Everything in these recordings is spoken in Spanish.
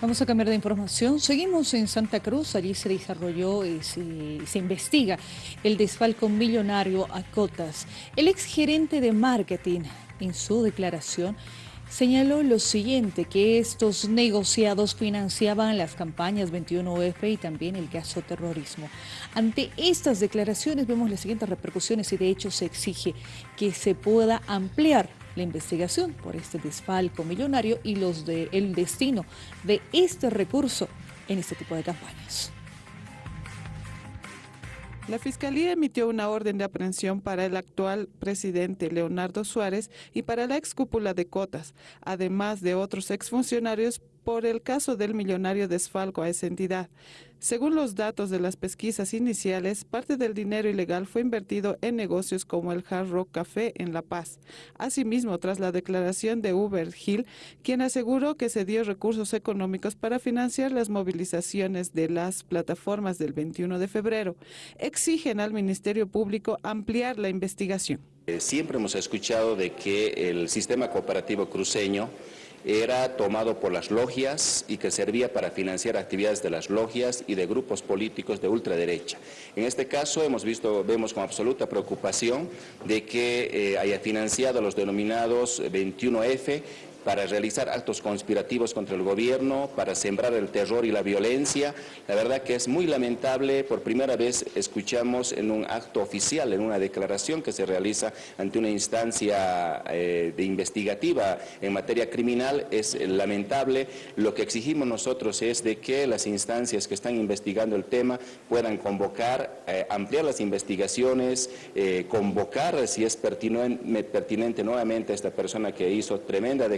Vamos a cambiar de información. Seguimos en Santa Cruz. Allí se desarrolló y se, investiga el desfalco millonario a cotas. El exgerente de marketing, en su declaración, señaló lo siguiente, que estos negociados financiaban las campañas 21F y también el caso terrorismo. Ante estas declaraciones vemos las siguientes repercusiones y de hecho se exige que se pueda ampliar la investigación por este desfalco millonario y los de, el destino de este recurso en este tipo de campañas. La Fiscalía emitió una orden de aprehensión para el actual presidente Leonardo Suárez y para la excúpula de Cotas, además de otros exfuncionarios por el caso del millonario desfalco a esa entidad. Según los datos de las pesquisas iniciales, parte del dinero ilegal fue invertido en negocios como el Hard Rock Café en La Paz. Asimismo, tras la declaración de Uber Hill, quien aseguró que se dio recursos económicos para financiar las movilizaciones de las plataformas del 21 de febrero, exigen al Ministerio Público ampliar la investigación. Eh, siempre hemos escuchado de que el sistema cooperativo cruceño era tomado por las logias y que servía para financiar actividades de las logias y de grupos políticos de ultraderecha. En este caso hemos visto, vemos con absoluta preocupación de que eh, haya financiado los denominados 21F para realizar actos conspirativos contra el gobierno, para sembrar el terror y la violencia. La verdad que es muy lamentable, por primera vez escuchamos en un acto oficial, en una declaración que se realiza ante una instancia eh, de investigativa en materia criminal, es lamentable. Lo que exigimos nosotros es de que las instancias que están investigando el tema puedan convocar, eh, ampliar las investigaciones, eh, convocar si es pertinente, pertinente nuevamente a esta persona que hizo tremenda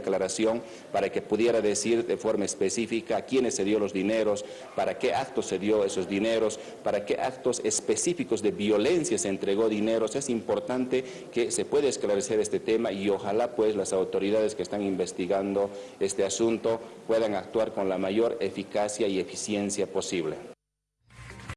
para que pudiera decir de forma específica a quiénes se dio los dineros, para qué actos se dio esos dineros, para qué actos específicos de violencia se entregó dineros. Es importante que se pueda esclarecer este tema y ojalá pues las autoridades que están investigando este asunto puedan actuar con la mayor eficacia y eficiencia posible.